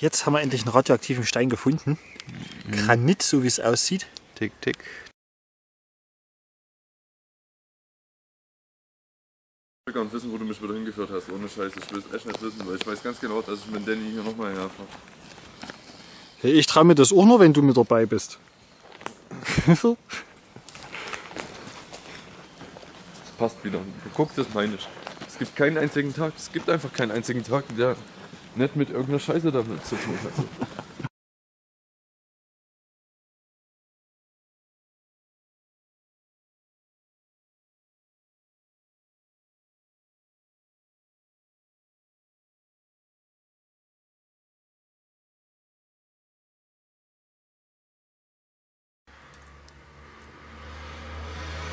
Jetzt haben wir endlich einen radioaktiven Stein gefunden. Granit, so wie es aussieht. Tick, tick. Ich will gar nicht wissen, wo du mich wieder hingeführt hast. Ohne Scheiß, ich will es echt nicht wissen, weil ich weiß ganz genau, dass ich mit Danny hier nochmal herfahre. Hey, ich traue mir das auch nur, wenn du mit dabei bist. Passt wieder. Guck, das meine ich. Es gibt keinen einzigen Tag, es gibt einfach keinen einzigen Tag, der nicht mit irgendeiner Scheiße damit zu tun hat.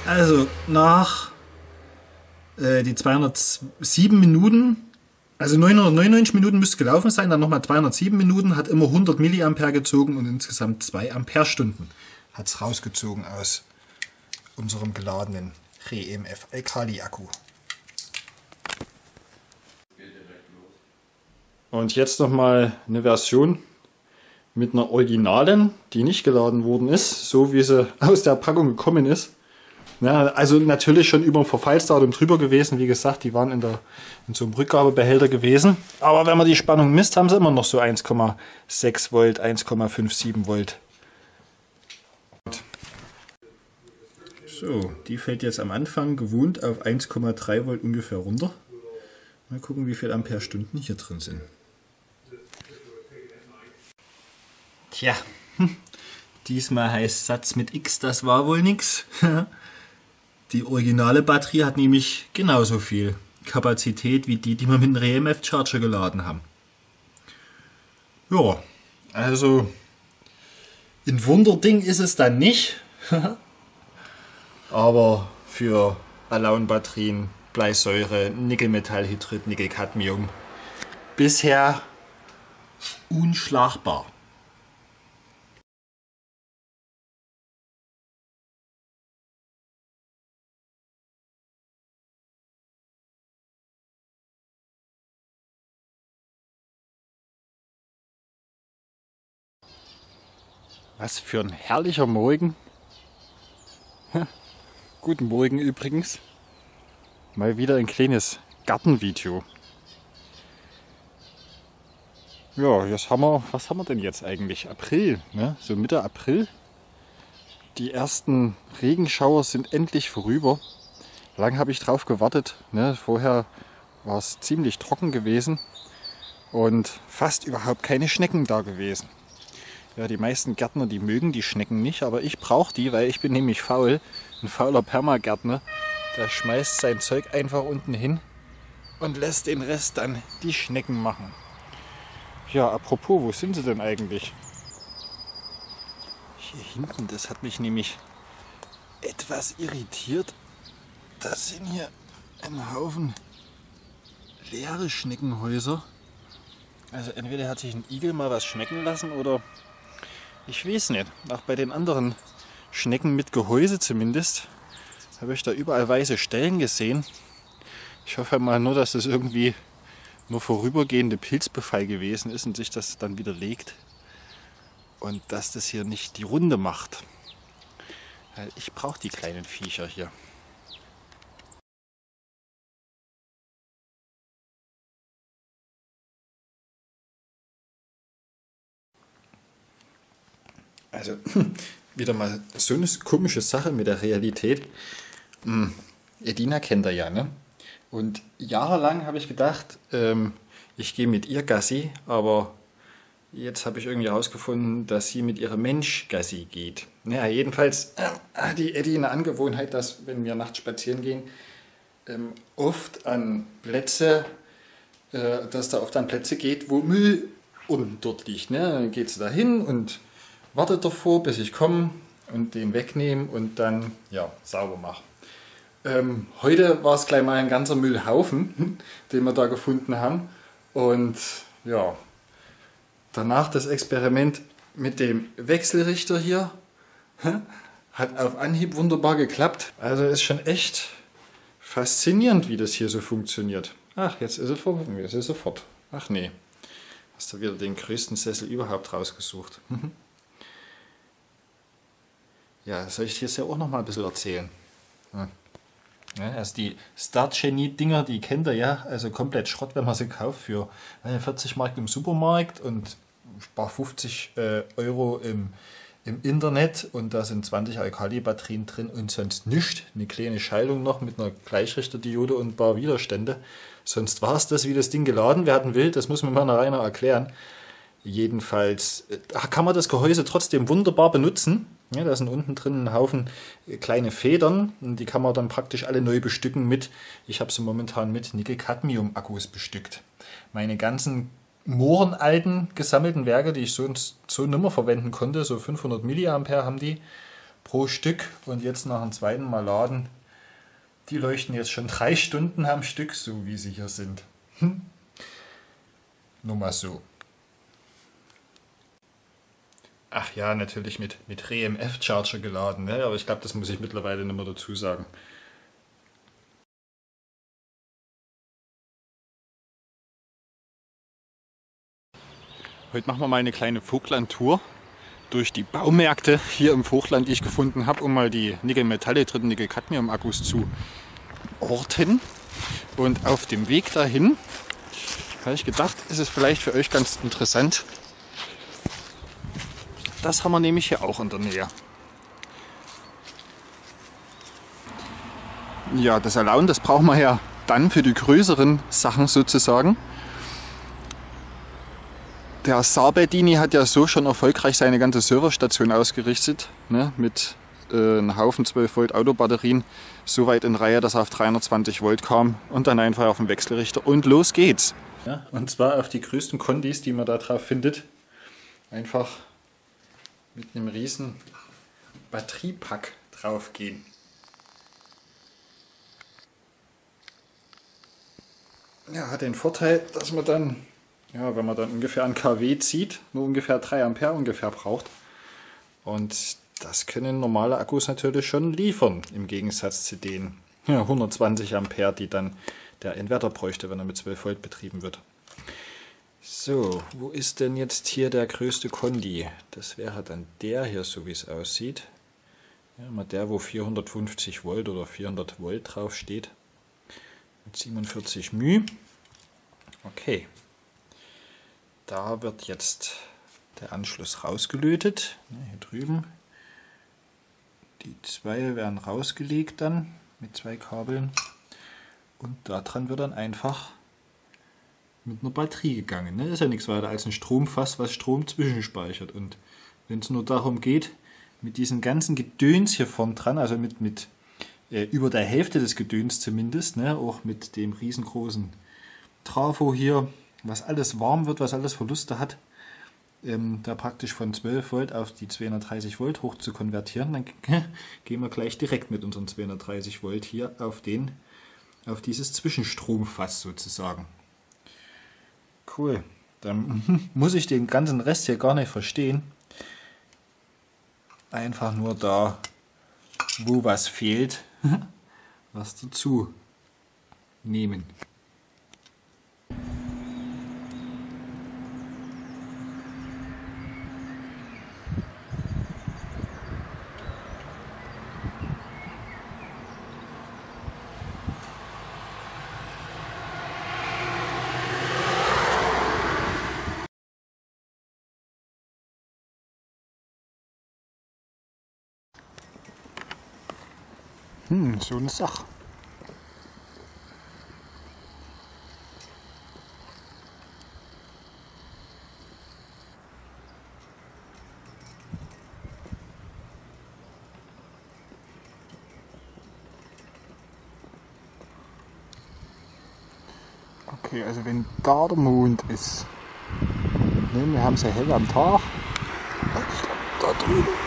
Also nach äh, die 207 Minuten, also 999 Minuten müsste gelaufen sein, dann nochmal 207 Minuten, hat immer 100 Milliampere gezogen und insgesamt 2 Ampere-Stunden hat es rausgezogen aus unserem geladenen Re-EMF Alkali-Akku. Und jetzt nochmal eine Version mit einer Originalen, die nicht geladen worden ist, so wie sie aus der Packung gekommen ist. Ja, also natürlich schon über dem Verfallsdatum drüber gewesen. Wie gesagt, die waren in, der, in so einem Rückgabebehälter gewesen. Aber wenn man die Spannung misst, haben sie immer noch so 1,6 Volt, 1,57 Volt. So, die fällt jetzt am Anfang gewohnt auf 1,3 Volt ungefähr runter. Mal gucken, wie viel Ampere-Stunden hier drin sind. Tja, diesmal heißt Satz mit X, das war wohl nix. Die originale Batterie hat nämlich genauso viel Kapazität wie die, die wir mit dem RMF Charger geladen haben. Ja, also ein Wunderding ist es dann nicht. Aber für Alaun-Batterien, Bleisäure, Nickelmetallhydrid, Nickelcadmium bisher unschlagbar. Was für ein herrlicher Morgen. Guten Morgen übrigens. Mal wieder ein kleines Gartenvideo. Ja, jetzt haben wir, was haben wir denn jetzt eigentlich? April, ne? So Mitte April. Die ersten Regenschauer sind endlich vorüber. Lang habe ich drauf gewartet. Ne? Vorher war es ziemlich trocken gewesen und fast überhaupt keine Schnecken da gewesen. Ja, die meisten Gärtner, die mögen die Schnecken nicht, aber ich brauche die, weil ich bin nämlich faul. Ein fauler Permagärtner, der schmeißt sein Zeug einfach unten hin und lässt den Rest dann die Schnecken machen. Ja, apropos, wo sind sie denn eigentlich? Hier hinten, das hat mich nämlich etwas irritiert. Das sind hier ein Haufen leere Schneckenhäuser. Also entweder hat sich ein Igel mal was schmecken lassen oder ich weiß nicht. Auch bei den anderen Schnecken mit Gehäuse zumindest habe ich da überall weiße Stellen gesehen. Ich hoffe mal nur, dass das irgendwie nur vorübergehende Pilzbefall gewesen ist und sich das dann wieder legt. Und dass das hier nicht die Runde macht. Ich brauche die kleinen Viecher hier. Also wieder mal so eine komische Sache mit der Realität. Hm, Edina kennt er ja, ne? Und jahrelang habe ich gedacht, ähm, ich gehe mit ihr Gassi, aber jetzt habe ich irgendwie herausgefunden, dass sie mit ihrem Mensch Gassi geht. Naja, jedenfalls äh, hat die Eddie eine Angewohnheit, dass wenn wir nachts spazieren gehen, ähm, oft an Plätze, äh, dass da oft an Plätze geht, wo Müll unten dort liegt. Ne? Dann geht sie da hin und wartet davor, bis ich komme und den wegnehme und dann ja, sauber mache. Ähm, heute war es gleich mal ein ganzer Müllhaufen, den wir da gefunden haben. Und ja, danach das Experiment mit dem Wechselrichter hier hat auf Anhieb wunderbar geklappt. Also ist schon echt faszinierend, wie das hier so funktioniert. Ach, jetzt ist es sofort. Ach nee. Hast du wieder den größten Sessel überhaupt rausgesucht. ja, soll ich dir das ja auch noch mal ein bisschen erzählen? Ja. Ja, also die Start-Genie-Dinger, die kennt ihr ja, also komplett Schrott, wenn man sie kauft für 40 Mark im Supermarkt und paar 50 äh, Euro im, im Internet und da sind 20 Alkali-Batterien drin und sonst nichts. Eine kleine Schaltung noch mit einer Gleichrichterdiode und ein paar Widerstände. Sonst war es das, wie das Ding geladen werden will. Das muss mir mal einer erklären. Jedenfalls äh, kann man das Gehäuse trotzdem wunderbar benutzen. Ja, da sind unten drin ein Haufen äh, kleine Federn und die kann man dann praktisch alle neu bestücken mit, ich habe sie momentan mit Nickel-Cadmium-Akkus bestückt. Meine ganzen mohrenalten gesammelten Werke, die ich so, so nimmer verwenden konnte, so 500 mA haben die pro Stück und jetzt nach dem zweiten Mal laden, die leuchten jetzt schon drei Stunden am Stück, so wie sie hier sind. Hm. Nur mal so. Ach ja, natürlich mit, mit RMF-Charger geladen, ne? aber ich glaube, das muss ich mittlerweile nicht mehr dazu sagen. Heute machen wir mal eine kleine Vogtland-Tour durch die Baumärkte hier im Vogtland, die ich gefunden habe, um mal die Nickel-Metalle dritten Nickel-Cadmium-Akkus zu orten. Und auf dem Weg dahin habe ich gedacht, ist es vielleicht für euch ganz interessant. Das haben wir nämlich hier auch in der Nähe. Ja, das Alaun, das brauchen wir ja dann für die größeren Sachen sozusagen. Der Sabedini hat ja so schon erfolgreich seine ganze Serverstation ausgerichtet, ne, mit äh, einem Haufen 12 Volt Autobatterien, so weit in Reihe, dass er auf 320 Volt kam und dann einfach auf den Wechselrichter und los geht's. Ja, und zwar auf die größten Kondis, die man da drauf findet. Einfach mit einem riesen Batteriepack drauf gehen. Ja, hat den Vorteil, dass man dann ja, wenn man dann ungefähr ein kW zieht, nur ungefähr 3 Ampere ungefähr braucht. Und das können normale Akkus natürlich schon liefern, im Gegensatz zu den ja, 120 Ampere, die dann der Inverter bräuchte, wenn er mit 12 Volt betrieben wird. So, wo ist denn jetzt hier der größte Kondi? Das wäre dann der hier, so wie es aussieht. Ja, mal der, wo 450 Volt oder 400 Volt drauf steht. Mit 47 μ. Okay, da wird jetzt der Anschluss rausgelötet. Hier drüben. Die zwei werden rausgelegt dann mit zwei Kabeln. Und daran wird dann einfach mit einer Batterie gegangen. Das ist ja nichts weiter als ein Stromfass, was Strom zwischenspeichert. Und wenn es nur darum geht, mit diesem ganzen Gedöns hier vorn dran, also mit, mit äh, über der Hälfte des Gedöns zumindest, ne, auch mit dem riesengroßen Trafo hier, was alles warm wird, was alles Verluste hat, ähm, da praktisch von 12 Volt auf die 230 Volt hoch zu konvertieren, dann gehen wir gleich direkt mit unseren 230 Volt hier auf, den, auf dieses Zwischenstromfass sozusagen. Cool. Dann muss ich den ganzen Rest hier gar nicht verstehen. Einfach nur da, wo was fehlt, was dazu nehmen. Hm, so eine Sache. Okay, also wenn da der Mond ist, ne, wir haben ja hell am Tag, da drüben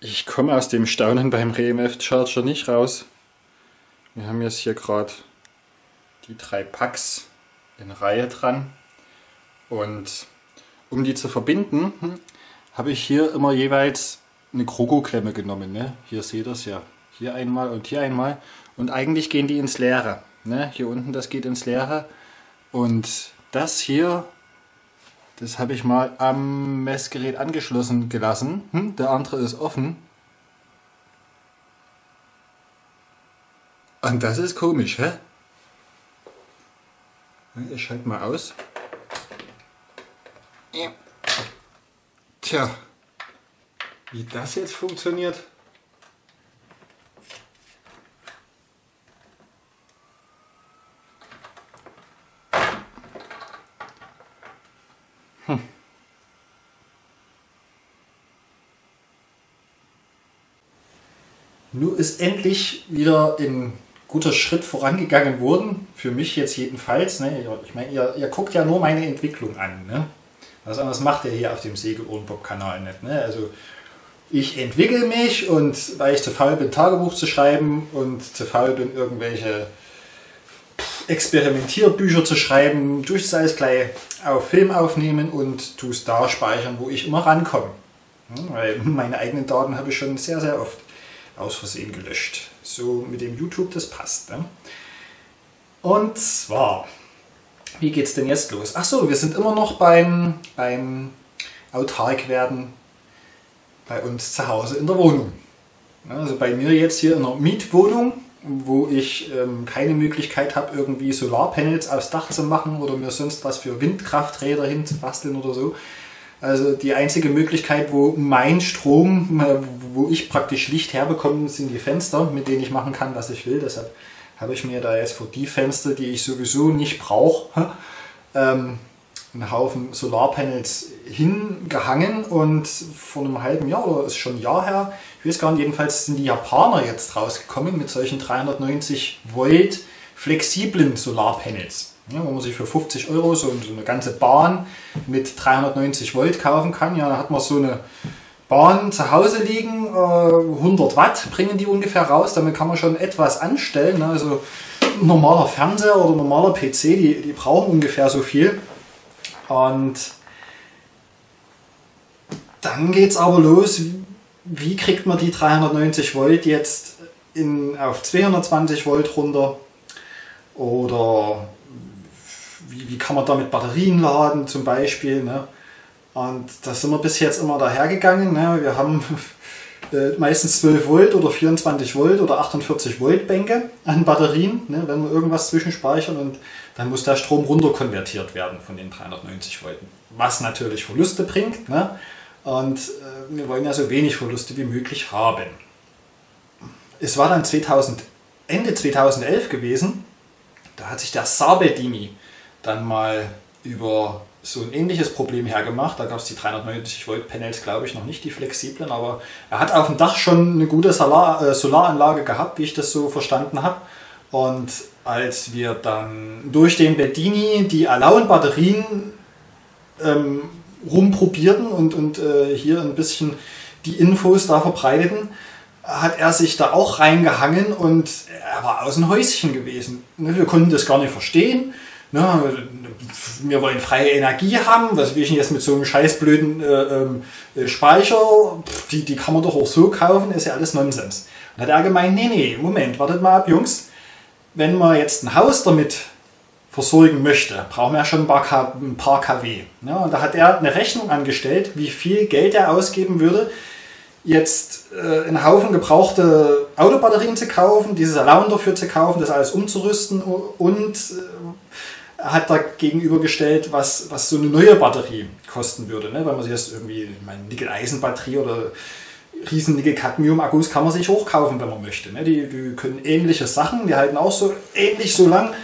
Ich komme aus dem Staunen beim RMF Charger nicht raus. Wir haben jetzt hier gerade die drei Packs in Reihe dran. Und um die zu verbinden, hm, habe ich hier immer jeweils eine Krogo-Klemme genommen. Ne? Hier seht ihr es ja. Hier einmal und hier einmal. Und eigentlich gehen die ins Leere. Ne? Hier unten, das geht ins Leere. Und das hier, das habe ich mal am Messgerät angeschlossen gelassen. Hm? Der andere ist offen. Und das ist komisch, hä? Ich schalte mal aus. Tja, wie das jetzt funktioniert. Hm. Nun ist endlich wieder ein guter Schritt vorangegangen worden, für mich jetzt jedenfalls. Ne? Ich meine, ihr, ihr guckt ja nur meine Entwicklung an. Ne? Was anderes macht ihr hier auf dem Segel-Ohrenbock-Kanal nicht. Ne? Also ich entwickle mich und weil ich zu faul bin, Tagebuch zu schreiben und zu faul bin, irgendwelche Experimentierbücher zu schreiben, tue ich es gleich auf Film aufnehmen und tue es da speichern, wo ich immer rankomme. Weil meine eigenen Daten habe ich schon sehr, sehr oft aus Versehen gelöscht. So mit dem YouTube, das passt. Ne? Und zwar wie geht es denn jetzt los? Achso, wir sind immer noch beim, beim Autarkwerden bei uns zu Hause in der Wohnung. Also bei mir jetzt hier in einer Mietwohnung, wo ich ähm, keine Möglichkeit habe, irgendwie Solarpanels aufs Dach zu machen oder mir sonst was für Windkrafträder hinzubasteln oder so. Also die einzige Möglichkeit, wo mein Strom, äh, wo ich praktisch Licht herbekomme, sind die Fenster, mit denen ich machen kann, was ich will. Deshalb habe ich mir da jetzt für die Fenster, die ich sowieso nicht brauche, ähm, einen Haufen Solarpanels hingehangen und vor einem halben Jahr oder ist schon ein Jahr her, ich weiß gar nicht, jedenfalls sind die Japaner jetzt rausgekommen mit solchen 390 Volt flexiblen Solarpanels. Ja, wo man sich für 50 Euro so eine ganze Bahn mit 390 Volt kaufen kann. Ja, da hat man so eine Bahn zu Hause liegen, 100 äh, Watt bringen die ungefähr raus, damit kann man schon etwas anstellen. Ne? Also normaler Fernseher oder normaler PC, die, die brauchen ungefähr so viel. Und dann geht es aber los, wie kriegt man die 390 Volt jetzt in, auf 220 Volt runter? Oder wie, wie kann man damit Batterien laden zum Beispiel? Ne? Und da sind wir bis jetzt immer dahergegangen. Ne? Wir haben äh, meistens 12 Volt oder 24 Volt oder 48 Volt Bänke an Batterien, ne? wenn wir irgendwas zwischenspeichern und dann muss der Strom runterkonvertiert werden von den 390 Volt. Was natürlich Verluste bringt. Ne? Und äh, wir wollen ja so wenig Verluste wie möglich haben. Es war dann 2000, Ende 2011 gewesen, da hat sich der Sabedini dann mal über so ein ähnliches Problem hergemacht. Da gab es die 390 Volt Panels, glaube ich, noch nicht die flexiblen, aber er hat auf dem Dach schon eine gute Solar, äh, Solaranlage gehabt, wie ich das so verstanden habe. Und als wir dann durch den Bedini die Alaun-Batterien ähm, rumprobierten und, und äh, hier ein bisschen die Infos da verbreiteten, hat er sich da auch reingehangen und er war aus dem Häuschen gewesen. Wir konnten das gar nicht verstehen. Ne, wir wollen freie Energie haben, was will ich denn jetzt mit so einem scheißblöden äh, ähm, äh, Speicher, die, die kann man doch auch so kaufen, ist ja alles Nonsens. Und hat er gemeint, nee, nee, Moment, wartet mal ab, Jungs, wenn man jetzt ein Haus damit versorgen möchte, brauchen wir ja schon ein paar, ein paar kW. Ja, und da hat er eine Rechnung angestellt, wie viel Geld er ausgeben würde, jetzt äh, einen Haufen gebrauchte Autobatterien zu kaufen, dieses Allowance dafür zu kaufen, das alles umzurüsten und äh, hat da gegenübergestellt, was, was so eine neue Batterie kosten würde. Ne? Weil man sich jetzt irgendwie, ich meine, Nickel-Eisen-Batterie oder riesen Nickel-Cadmium-Akkus kann man sich hochkaufen, wenn man möchte. Ne? Die, die können ähnliche Sachen, die halten auch so ähnlich so lang.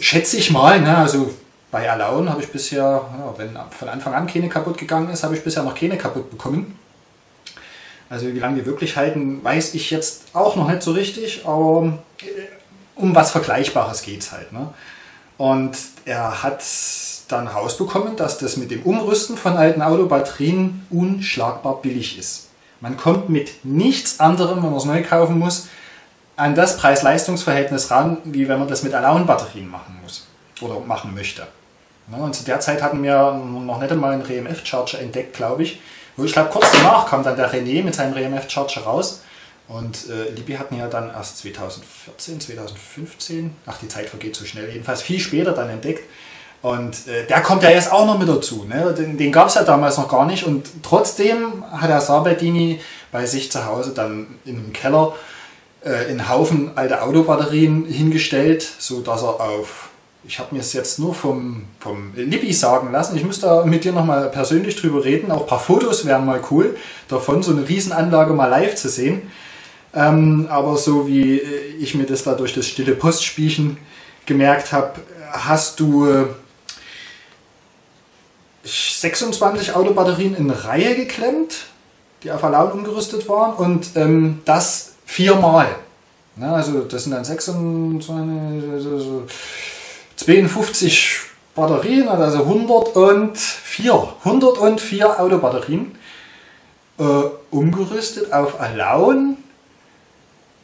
Schätze ich mal, ne? also bei Alaun habe ich bisher, ja, wenn von Anfang an keine kaputt gegangen ist, habe ich bisher noch keine kaputt bekommen. Also wie lange die wirklich halten, weiß ich jetzt auch noch nicht so richtig, aber äh, um was Vergleichbares geht es halt. Ne? Und er hat dann rausbekommen, dass das mit dem Umrüsten von alten Autobatterien unschlagbar billig ist. Man kommt mit nichts anderem, wenn man es neu kaufen muss, an das Preis-Leistungs-Verhältnis ran, wie wenn man das mit Alaun-Batterien machen muss oder machen möchte. Und zu der Zeit hatten wir noch nicht einmal einen RMF-Charger entdeckt, glaube ich. Wo ich glaube, kurz danach kam dann der René mit seinem RMF-Charger raus. Und äh, Libby hatten ja dann erst 2014, 2015, ach die Zeit vergeht so schnell, jedenfalls viel später dann entdeckt. Und äh, der kommt ja jetzt auch noch mit dazu. Ne? Den, den gab es ja damals noch gar nicht. Und trotzdem hat der Sabertini bei sich zu Hause dann in einem Keller äh, einen Haufen alte Autobatterien hingestellt, sodass er auf, ich habe mir es jetzt nur vom, vom Libby sagen lassen, ich muss da mit dir nochmal persönlich drüber reden, auch ein paar Fotos wären mal cool, davon so eine Riesenanlage mal live zu sehen. Ähm, aber so wie äh, ich mir das da durch das stille Postspielchen gemerkt habe, hast du 26 Autobatterien in Reihe geklemmt, die auf Alarm umgerüstet waren und ähm, das viermal. Ja, also das sind dann 26, 52 Batterien, also 104, 104 Autobatterien äh, umgerüstet auf Alaun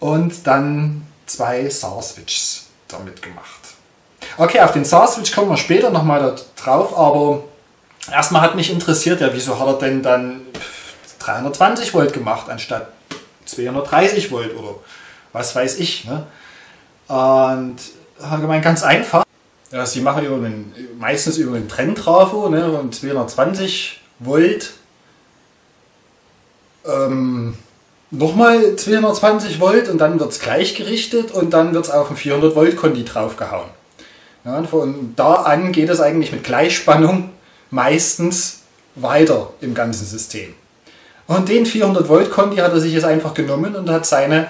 und dann zwei SAR-Switches damit gemacht. Okay, auf den SAR-Switch kommen wir später nochmal drauf, aber erstmal hat mich interessiert, ja, wieso hat er denn dann 320 Volt gemacht anstatt 230 Volt oder was weiß ich. Ne? Und hat gemeint, ganz einfach. Ja, sie machen über den, meistens über den Trenntrafo ne, und 220 Volt. Ähm, nochmal 220 Volt und dann wird es gleichgerichtet und dann wird es auf ein 400 Volt Kondi draufgehauen. Ja, von da an geht es eigentlich mit Gleichspannung meistens weiter im ganzen System. Und den 400 Volt Kondi hat er sich jetzt einfach genommen und hat seine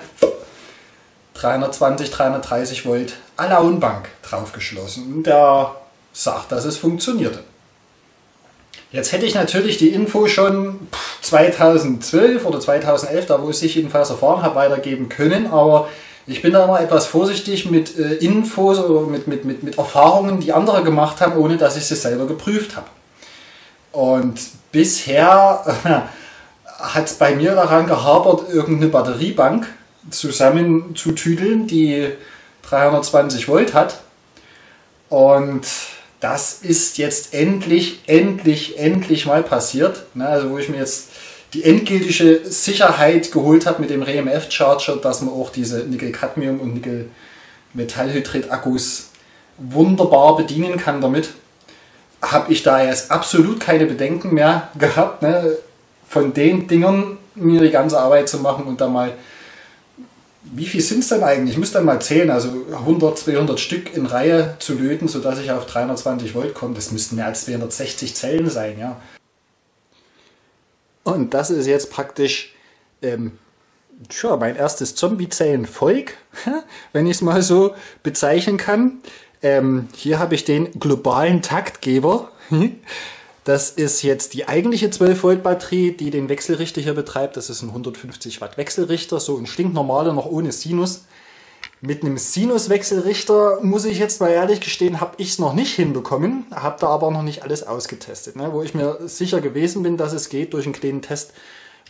320, 330 Volt Alaun-Bank draufgeschlossen. Und der sagt, dass es funktionierte. Jetzt hätte ich natürlich die Info schon 2012 oder 2011, da wo ich es jedenfalls erfahren habe, weitergeben können, aber ich bin da immer etwas vorsichtig mit äh, Infos oder mit, mit, mit, mit Erfahrungen, die andere gemacht haben, ohne dass ich sie selber geprüft habe. Und bisher äh, hat es bei mir daran gehabert, irgendeine Batteriebank zusammenzutüdeln, die 320 Volt hat. Und das ist jetzt endlich, endlich, endlich mal passiert. Ne, also wo ich mir jetzt die endgültige Sicherheit geholt habe mit dem RMF-Charger, dass man auch diese Nickel-Cadmium- und Nickel-Metallhydrid-Akkus wunderbar bedienen kann damit, habe ich da jetzt absolut keine Bedenken mehr gehabt, ne, von den Dingern mir die ganze Arbeit zu machen und da mal, wie viel sind es denn eigentlich? Ich muss dann mal zählen, also 100, 200 Stück in Reihe zu löten, sodass ich auf 320 Volt komme. Das müssten mehr als 260 Zellen sein, ja. Und das ist jetzt praktisch ähm, tja, mein erstes Zombie-Zellen-Volk, wenn ich es mal so bezeichnen kann. Ähm, hier habe ich den globalen Taktgeber. Das ist jetzt die eigentliche 12 Volt Batterie, die den Wechselrichter hier betreibt. Das ist ein 150 Watt Wechselrichter, so ein stinknormaler, noch ohne Sinus. Mit einem Sinuswechselrichter, muss ich jetzt mal ehrlich gestehen, habe ich es noch nicht hinbekommen, habe da aber noch nicht alles ausgetestet. Ne? Wo ich mir sicher gewesen bin, dass es geht, durch einen kleinen Test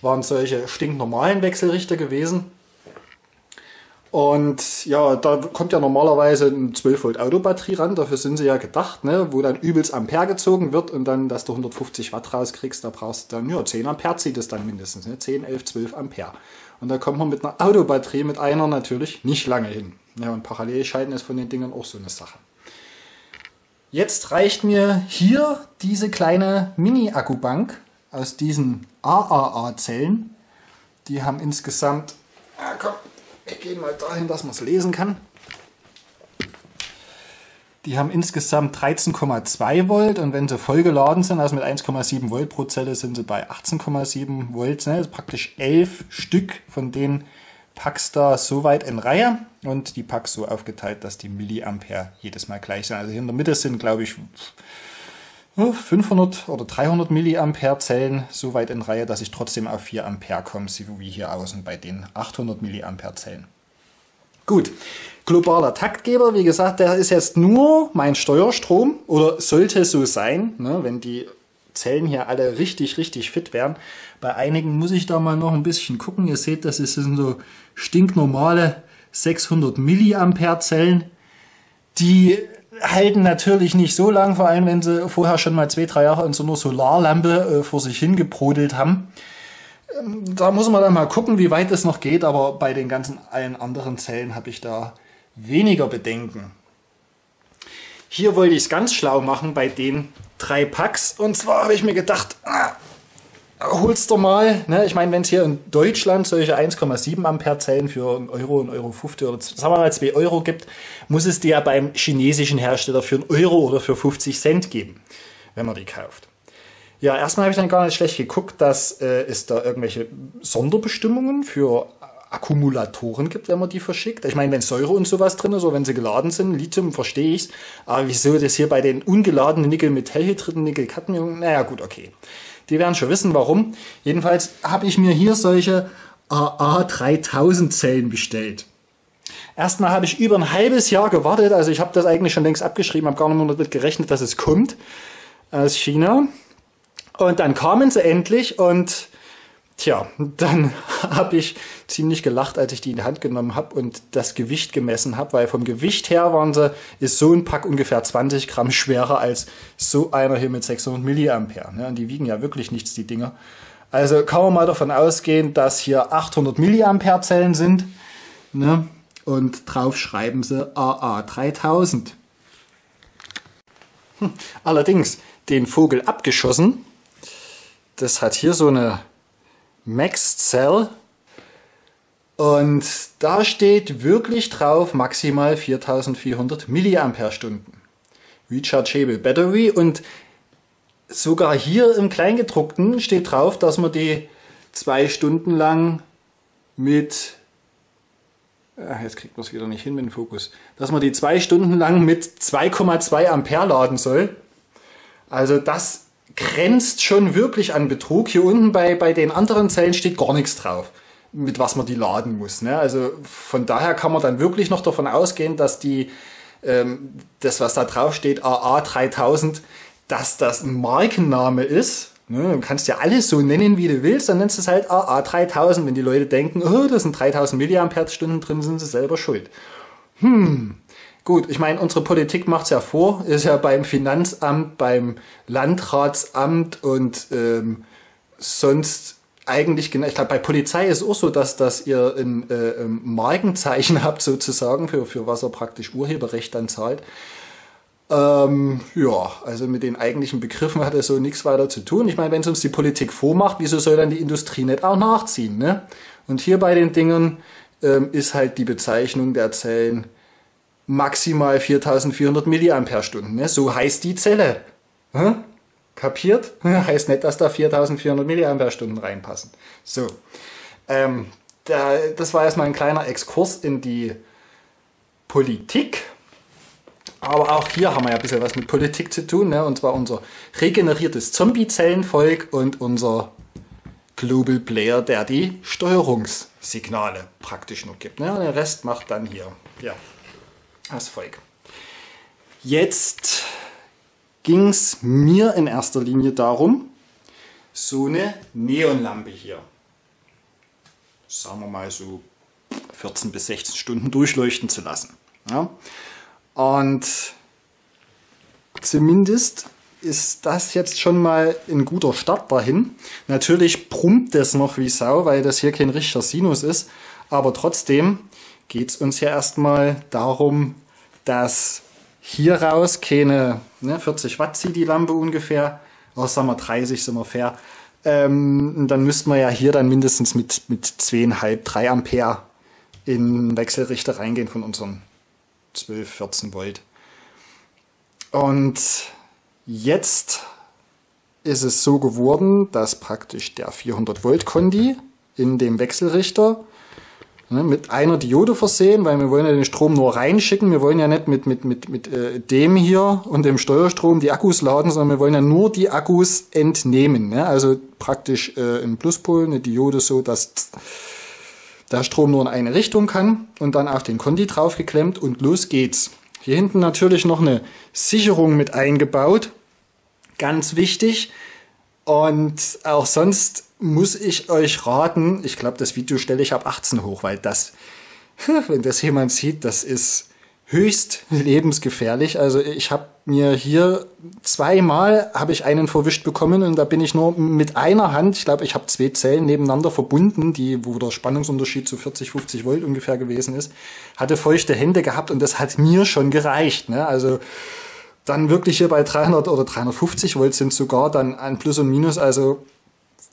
waren solche stinknormalen Wechselrichter gewesen. Und ja, da kommt ja normalerweise eine 12 Volt Autobatterie ran, dafür sind sie ja gedacht, ne? wo dann übelst Ampere gezogen wird und dann, dass du 150 Watt rauskriegst, da brauchst du dann, ja, 10 Ampere zieht es dann mindestens, ne? 10, 11, 12 Ampere. Und da kommt man mit einer Autobatterie, mit einer natürlich nicht lange hin. Ja, und Parallelschalten ist von den Dingern auch so eine Sache. Jetzt reicht mir hier diese kleine Mini-Akkubank aus diesen AAA-Zellen. Die haben insgesamt, ah, komm, wir gehen mal dahin, dass man es lesen kann. Die haben insgesamt 13,2 Volt und wenn sie voll geladen sind, also mit 1,7 Volt pro Zelle, sind sie bei 18,7 Volt. Ne? Also praktisch elf Stück von den Packs da so weit in Reihe und die Packs so aufgeteilt, dass die Milliampere jedes Mal gleich sind. Also hier in der Mitte sind, glaube ich, 500 oder 300 Milliampere Zellen so weit in Reihe, dass ich trotzdem auf 4 Ampere komme, so wie hier außen bei den 800 Milliampere Zellen. Gut, globaler Taktgeber, wie gesagt, der ist jetzt nur mein Steuerstrom oder sollte so sein, ne, wenn die Zellen hier alle richtig, richtig fit wären. Bei einigen muss ich da mal noch ein bisschen gucken. Ihr seht, das sind so stinknormale 600 Milliampere Zellen. Die halten natürlich nicht so lang, vor allem wenn sie vorher schon mal zwei, drei Jahre in so einer Solarlampe äh, vor sich hingebrodelt haben da muss man dann mal gucken, wie weit es noch geht, aber bei den ganzen allen anderen Zellen habe ich da weniger Bedenken. Hier wollte ich es ganz schlau machen bei den drei Packs und zwar habe ich mir gedacht, ah, holst du mal, ne? ich meine, wenn es hier in Deutschland solche 1,7 Ampere Zellen für einen Euro, einen Euro 50 oder sagen wir mal 2 Euro gibt, muss es die ja beim chinesischen Hersteller für einen Euro oder für 50 Cent geben, wenn man die kauft. Ja, erstmal habe ich dann gar nicht schlecht geguckt, dass äh, es da irgendwelche Sonderbestimmungen für Akkumulatoren gibt, wenn man die verschickt. Ich meine, wenn Säure und sowas drin ist oder wenn sie geladen sind, Lithium verstehe ich aber wieso das hier bei den ungeladenen Nickel-Metallhydriden, Nickel-Cadmium, naja gut, okay. Die werden schon wissen, warum. Jedenfalls habe ich mir hier solche AA3000 Zellen bestellt. Erstmal habe ich über ein halbes Jahr gewartet, also ich habe das eigentlich schon längst abgeschrieben, habe gar nicht mehr damit gerechnet, dass es kommt aus China. Und dann kamen sie endlich und tja, dann habe ich ziemlich gelacht, als ich die in die Hand genommen habe und das Gewicht gemessen habe, weil vom Gewicht her waren sie, ist so ein Pack ungefähr 20 Gramm schwerer als so einer hier mit 600 Milliampere. Ne? Und die wiegen ja wirklich nichts, die Dinger. Also kann man mal davon ausgehen, dass hier 800 Milliampere Zellen sind. Ne? Und drauf schreiben sie AA3000. Hm. Allerdings den Vogel abgeschossen das hat hier so eine Max Cell und da steht wirklich drauf maximal 4400 Milliampere-Stunden. Rechargeable Battery und sogar hier im Kleingedruckten steht drauf, dass man die zwei Stunden lang mit ah, jetzt kriegt man es wieder nicht hin mit dem Fokus, dass man die zwei Stunden lang mit 2,2 Ampere laden soll. Also das grenzt schon wirklich an Betrug. Hier unten bei, bei den anderen Zellen steht gar nichts drauf, mit was man die laden muss. Ne? Also von daher kann man dann wirklich noch davon ausgehen, dass die, ähm, das was da drauf steht, AA3000, dass das ein Markenname ist. Ne? Du kannst ja alles so nennen, wie du willst, dann nennst du es halt AA3000. Wenn die Leute denken, oh, da sind 3000 Milliampere-Stunden drin, sind sie selber schuld. Hm, Gut, ich meine, unsere Politik macht's ja vor, ist ja beim Finanzamt, beim Landratsamt und ähm, sonst eigentlich genau. Ich glaube, bei Polizei ist auch so, dass, dass ihr ein äh, Markenzeichen habt sozusagen, für, für was er praktisch Urheberrecht dann zahlt. Ähm, ja, also mit den eigentlichen Begriffen hat er so nichts weiter zu tun. Ich meine, wenn es uns die Politik vormacht, wieso soll dann die Industrie nicht auch nachziehen? Ne? Und hier bei den Dingen ähm, ist halt die Bezeichnung der Zellen maximal 4400 Milliampere-Stunden. Ne? So heißt die Zelle. Hm? Kapiert? heißt nicht, dass da 4400 Milliampere-Stunden reinpassen. So. Ähm, da, das war erstmal ein kleiner Exkurs in die Politik. Aber auch hier haben wir ja ein bisschen was mit Politik zu tun. Ne? Und zwar unser regeneriertes Zombie-Zellenvolk und unser Global Player, der die Steuerungssignale praktisch noch gibt. Ne? Und den Rest macht dann hier. Ja als Volk. Jetzt ging es mir in erster Linie darum, so eine Neonlampe hier, sagen wir mal so 14 bis 16 Stunden durchleuchten zu lassen. Ja? Und zumindest ist das jetzt schon mal ein guter Start dahin. Natürlich brummt das noch wie Sau, weil das hier kein richtiger Sinus ist, aber trotzdem geht es uns ja erstmal darum, dass hier raus keine ne, 40 Watt zieht die Lampe ungefähr, oder sagen wir 30 sind wir fair. Ähm, dann müssten wir ja hier dann mindestens mit, mit 2,5, 3 Ampere in Wechselrichter reingehen von unseren 12, 14 Volt. Und jetzt ist es so geworden, dass praktisch der 400 Volt Kondi in dem Wechselrichter mit einer Diode versehen, weil wir wollen ja den Strom nur reinschicken. Wir wollen ja nicht mit, mit, mit, mit äh, dem hier und dem Steuerstrom die Akkus laden, sondern wir wollen ja nur die Akkus entnehmen. Ne? Also praktisch äh, im Pluspol eine Diode so, dass der Strom nur in eine Richtung kann und dann auf den Kondi draufgeklemmt und los geht's. Hier hinten natürlich noch eine Sicherung mit eingebaut, Ganz wichtig. Und auch sonst muss ich euch raten, ich glaube, das Video stelle ich ab 18 hoch, weil das, wenn das jemand sieht, das ist höchst lebensgefährlich. Also ich habe mir hier zweimal habe ich einen verwischt bekommen und da bin ich nur mit einer Hand, ich glaube, ich habe zwei Zellen nebeneinander verbunden, die wo der Spannungsunterschied zu 40, 50 Volt ungefähr gewesen ist, hatte feuchte Hände gehabt und das hat mir schon gereicht. Ne? Also dann wirklich hier bei 300 oder 350 Volt sind sogar dann ein Plus und Minus. Also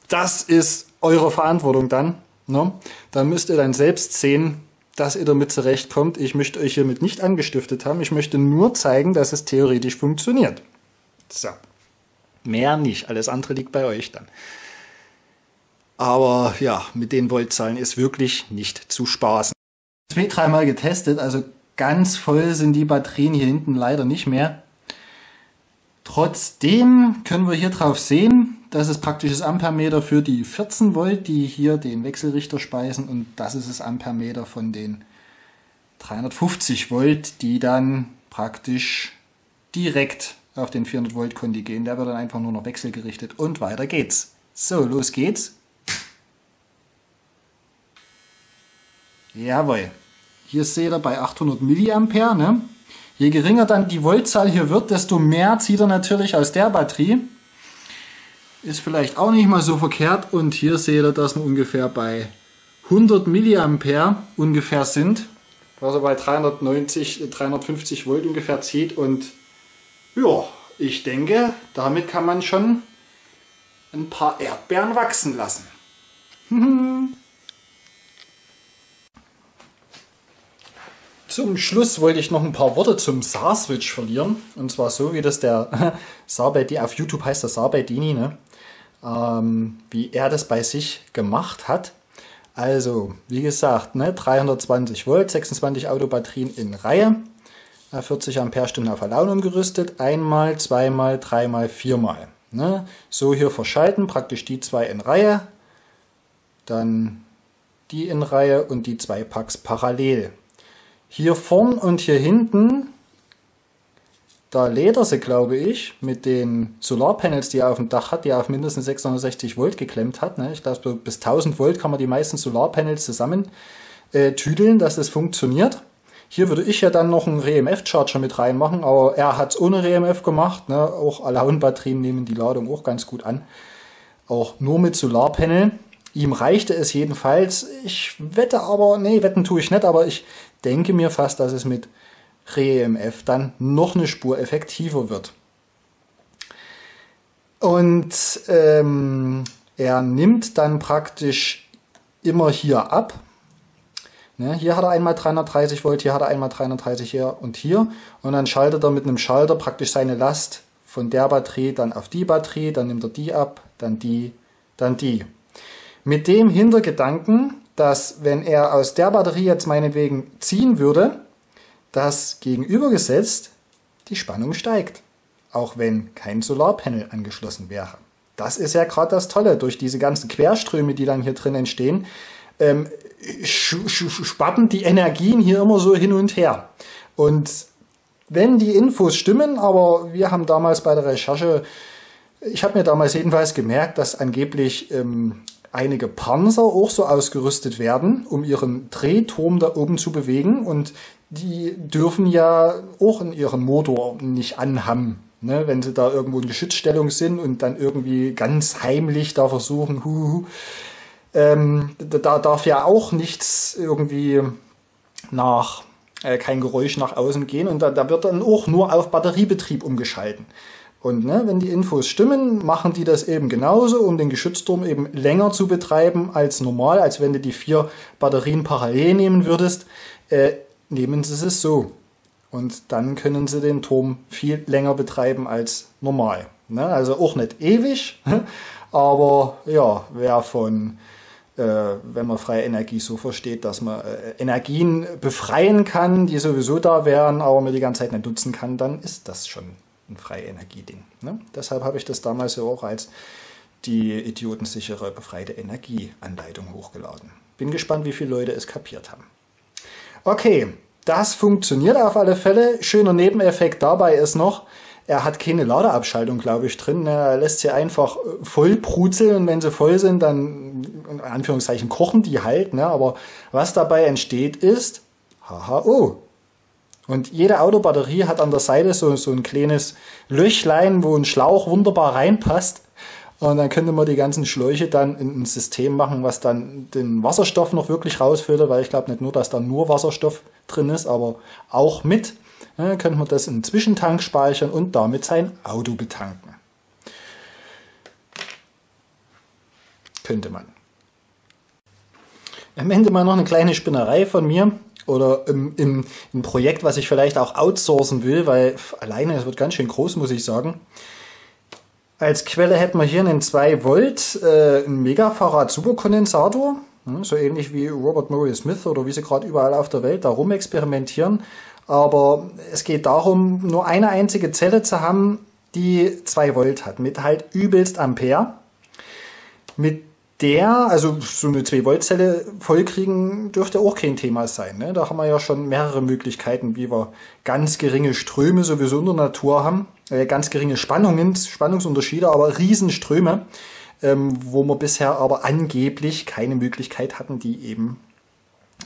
das ist eure Verantwortung dann. Ne? Da müsst ihr dann selbst sehen, dass ihr damit zurechtkommt. Ich möchte euch hiermit nicht angestiftet haben. Ich möchte nur zeigen, dass es theoretisch funktioniert. So. Mehr nicht. Alles andere liegt bei euch dann. Aber ja, mit den Voltzahlen ist wirklich nicht zu spaßen. Zwei, dreimal getestet, also ganz voll sind die Batterien hier hinten leider nicht mehr. Trotzdem können wir hier drauf sehen, das ist praktisch das Ampermeter für die 14 Volt, die hier den Wechselrichter speisen und das ist das Ampermeter von den 350 Volt, die dann praktisch direkt auf den 400 Volt Kondi gehen. Der wird dann einfach nur noch wechselgerichtet und weiter geht's. So, los geht's. Jawohl. Hier seht ihr bei 800 Milliampere, ne? Je geringer dann die Voltzahl hier wird, desto mehr zieht er natürlich aus der Batterie. Ist vielleicht auch nicht mal so verkehrt. Und hier seht ihr, dass wir ungefähr bei 100 Milliampere ungefähr sind. Was er bei 390, 350 Volt ungefähr zieht. Und ja, ich denke, damit kann man schon ein paar Erdbeeren wachsen lassen. Zum Schluss wollte ich noch ein paar Worte zum Saar-Switch verlieren. Und zwar so, wie das der Saarbeidi, auf YouTube heißt der Saarbeidini, ne? Ähm, wie er das bei sich gemacht hat. Also, wie gesagt, ne, 320 Volt, 26 Autobatterien in Reihe, 40 Ampere-Stunden auf Alaun umgerüstet, einmal, zweimal, dreimal, viermal. Ne? So hier verschalten, praktisch die zwei in Reihe, dann die in Reihe und die zwei Packs parallel. Hier vorn und hier hinten, da lädt er sie, glaube ich, mit den Solarpanels, die er auf dem Dach hat, die er auf mindestens 660 Volt geklemmt hat. Ne? Ich glaube, bis 1000 Volt kann man die meisten Solarpanels zusammen äh, tüdeln, dass das funktioniert. Hier würde ich ja dann noch einen REMF-Charger mit reinmachen, aber er hat es ohne REMF gemacht. Ne? Auch Alaun-Batterien nehmen die Ladung auch ganz gut an. Auch nur mit Solarpanel. Ihm reichte es jedenfalls. Ich wette aber, nee, wetten tue ich nicht, aber ich denke mir fast, dass es mit ReMF dann noch eine Spur effektiver wird. Und ähm, er nimmt dann praktisch immer hier ab. Ne, hier hat er einmal 330 Volt, hier hat er einmal 330 hier und hier. Und dann schaltet er mit einem Schalter praktisch seine Last von der Batterie dann auf die Batterie, dann nimmt er die ab, dann die, dann die. Mit dem Hintergedanken, dass wenn er aus der Batterie jetzt meinetwegen ziehen würde, dass gegenübergesetzt die Spannung steigt, auch wenn kein Solarpanel angeschlossen wäre. Das ist ja gerade das Tolle, durch diese ganzen Querströme, die dann hier drin entstehen, ähm, spappen die Energien hier immer so hin und her. Und wenn die Infos stimmen, aber wir haben damals bei der Recherche, ich habe mir damals jedenfalls gemerkt, dass angeblich ähm, einige Panzer auch so ausgerüstet werden, um ihren Drehturm da oben zu bewegen. Und die dürfen ja auch in ihren Motor nicht anhaben. Ne, wenn sie da irgendwo in Geschützstellung sind und dann irgendwie ganz heimlich da versuchen, huhu, ähm, da darf ja auch nichts irgendwie nach, äh, kein Geräusch nach außen gehen und da, da wird dann auch nur auf Batteriebetrieb umgeschalten. Und ne, wenn die Infos stimmen, machen die das eben genauso, um den Geschützturm eben länger zu betreiben als normal, als wenn du die vier Batterien parallel nehmen würdest. Äh, nehmen sie es so. Und dann können sie den Turm viel länger betreiben als normal. Ne? Also auch nicht ewig, aber ja, wer von, äh, wenn man freie Energie so versteht, dass man äh, Energien befreien kann, die sowieso da wären, aber man die ganze Zeit nicht nutzen kann, dann ist das schon ein freie Energieding. Ne? Deshalb habe ich das damals ja auch als die idiotensichere befreite Energieanleitung hochgeladen. Bin gespannt, wie viele Leute es kapiert haben. Okay, das funktioniert auf alle Fälle. Schöner Nebeneffekt dabei ist noch, er hat keine Ladeabschaltung, glaube ich, drin. Er lässt sie einfach äh, voll brutzeln und wenn sie voll sind, dann in Anführungszeichen kochen die halt. Ne? Aber was dabei entsteht ist HHO. Und jede Autobatterie hat an der Seite so, so ein kleines Löchlein, wo ein Schlauch wunderbar reinpasst. Und dann könnte man die ganzen Schläuche dann in ein System machen, was dann den Wasserstoff noch wirklich rausfiltert, weil ich glaube nicht nur, dass da nur Wasserstoff drin ist, aber auch mit. Dann könnte man das in einen Zwischentank speichern und damit sein Auto betanken. Könnte man. Am Ende mal noch eine kleine Spinnerei von mir oder im, im, im Projekt, was ich vielleicht auch outsourcen will, weil alleine es wird ganz schön groß, muss ich sagen. Als Quelle hätten wir hier einen 2 Volt äh, Megafarad Superkondensator, ne, so ähnlich wie Robert Murray Smith oder wie sie gerade überall auf der Welt da rum experimentieren. Aber es geht darum, nur eine einzige Zelle zu haben, die 2 Volt hat, mit halt übelst Ampere. Mit der, also so eine 2-Volt-Zelle vollkriegen, dürfte auch kein Thema sein. Ne? Da haben wir ja schon mehrere Möglichkeiten, wie wir ganz geringe Ströme sowieso in der Natur haben. Äh, ganz geringe Spannungen, Spannungsunterschiede, aber Riesenströme, ähm, wo wir bisher aber angeblich keine Möglichkeit hatten, die eben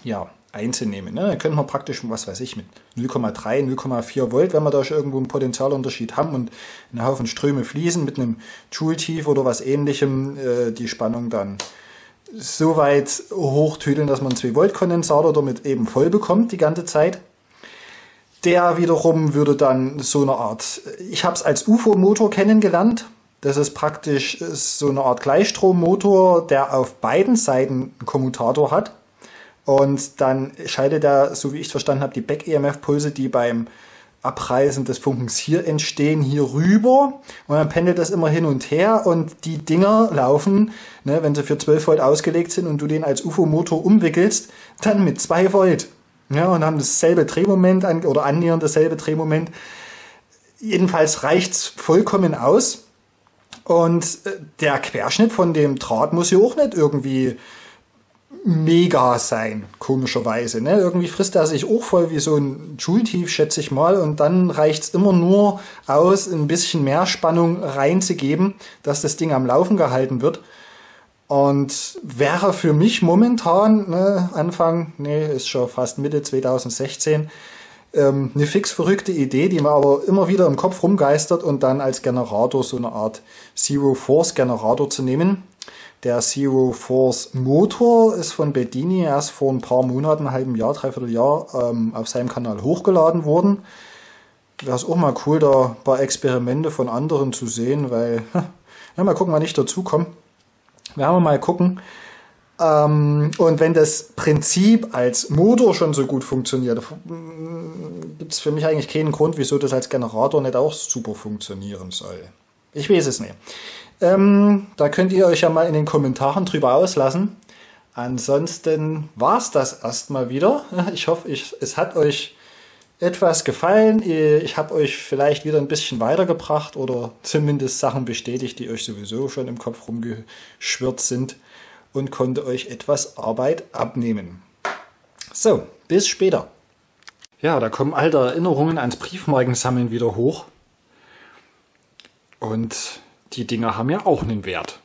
ja, einzunehmen. Ne? Dann könnte man praktisch, was weiß ich, mit 0,3, 0,4 Volt, wenn wir da schon irgendwo einen Potentialunterschied haben und einen Haufen Ströme fließen mit einem Joule-Tief oder was ähnlichem, äh, die Spannung dann so weit hochtüdeln, dass man einen 2 Volt Kondensator damit eben voll bekommt die ganze Zeit. Der wiederum würde dann so eine Art, ich habe es als UFO-Motor kennengelernt. Das ist praktisch so eine Art Gleichstrommotor, der auf beiden Seiten einen Kommutator hat und dann schaltet er, so wie ich es verstanden habe, die Back-EMF-Pulse, die beim Abreißen des Funkens hier entstehen, hier rüber. Und dann pendelt das immer hin und her und die Dinger laufen, ne, wenn sie für 12 Volt ausgelegt sind und du den als UFO-Motor umwickelst, dann mit 2 Volt. Ja, und haben dasselbe Drehmoment an, oder annähernd dasselbe Drehmoment. Jedenfalls reicht's vollkommen aus. Und äh, der Querschnitt von dem Draht muss ja auch nicht irgendwie mega sein, komischerweise. Ne? Irgendwie frisst er sich auch voll wie so ein Joule-Tief, schätze ich mal, und dann reicht's immer nur aus, ein bisschen mehr Spannung reinzugeben, dass das Ding am Laufen gehalten wird. Und wäre für mich momentan, ne, Anfang, nee, ist schon fast Mitte 2016, ähm, eine fix verrückte Idee, die mir aber immer wieder im Kopf rumgeistert und dann als Generator so eine Art Zero Force Generator zu nehmen. Der Zero Force Motor ist von Bedini erst vor ein paar Monaten, einem halben Jahr, dreiviertel Jahr ähm, auf seinem Kanal hochgeladen worden. Wäre es auch mal cool, da ein paar Experimente von anderen zu sehen, weil, ja, mal gucken, wann ich dazu komme. Werden wir mal gucken. Ähm, und wenn das Prinzip als Motor schon so gut funktioniert, gibt es für mich eigentlich keinen Grund, wieso das als Generator nicht auch super funktionieren soll. Ich weiß es nicht. Ähm, da könnt ihr euch ja mal in den Kommentaren drüber auslassen. Ansonsten war's das erstmal wieder. Ich hoffe, ich, es hat euch etwas gefallen. Ich habe euch vielleicht wieder ein bisschen weitergebracht oder zumindest Sachen bestätigt, die euch sowieso schon im Kopf rumgeschwirrt sind und konnte euch etwas Arbeit abnehmen. So, bis später. Ja, da kommen alte Erinnerungen ans Briefmarkensammeln wieder hoch. Und die Dinger haben ja auch einen Wert.